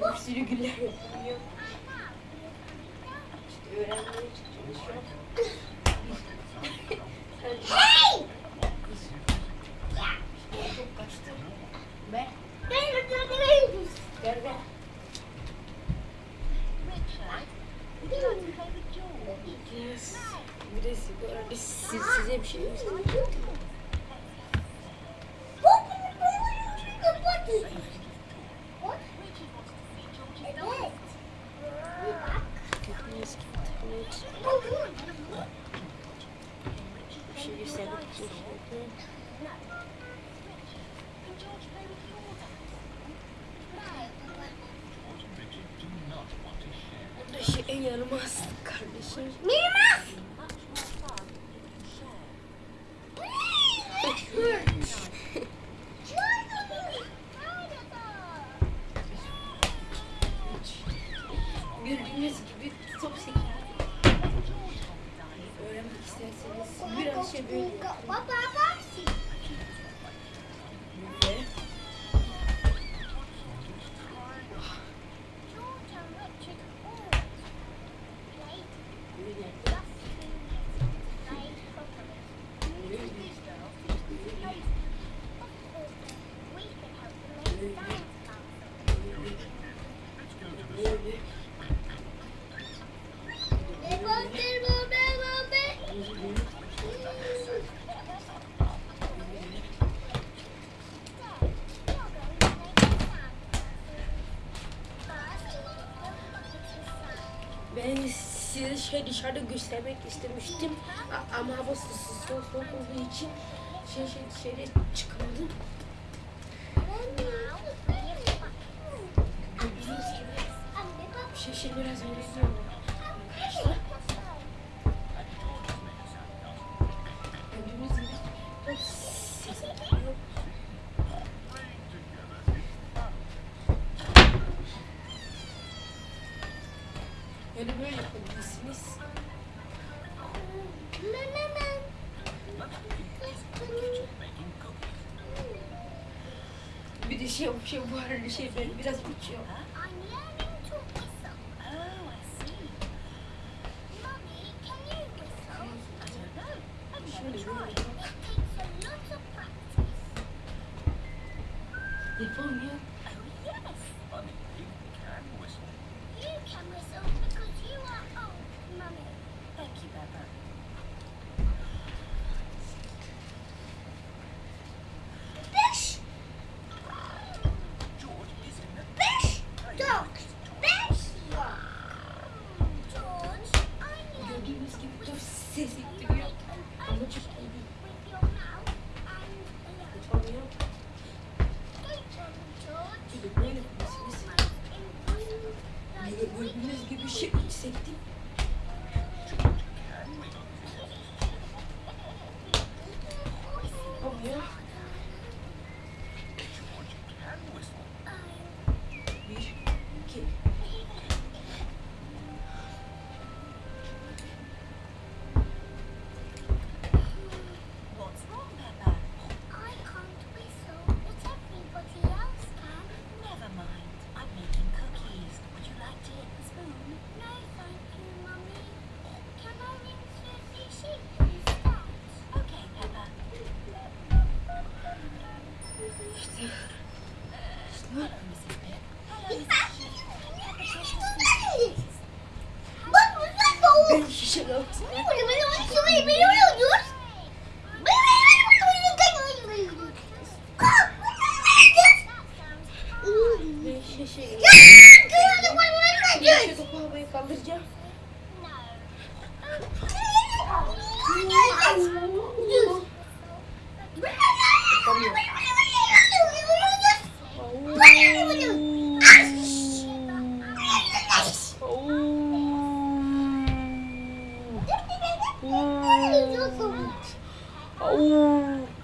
Böyle bir sürü güller yapılıyor. İşte öğrenmeye çalışıyorum. Hey! Çok kaçtı. Ver. Ben öldürdüm. Ver ver. Yes. Birisi siz, size bir şey göstereyim. Eski internet. Bir şey göstermek için. Yanılmaz kardeşim. Gördüğünüz gibi top sekiyor. Öğrenmek isterseniz biraz şey böyle yapın. Böyle. Böyle. Böyle. Ben size şey dışarıda göstermek istemiştim ama hava soğuk olduğu için şey şey dışarı çıkamadım. Şey şey biraz yapıyor. Yani böyle yapabilirsiniz. Bir de şey şey bu arada şey böyle biraz uçuyor. kaldıracağım. 아, 오.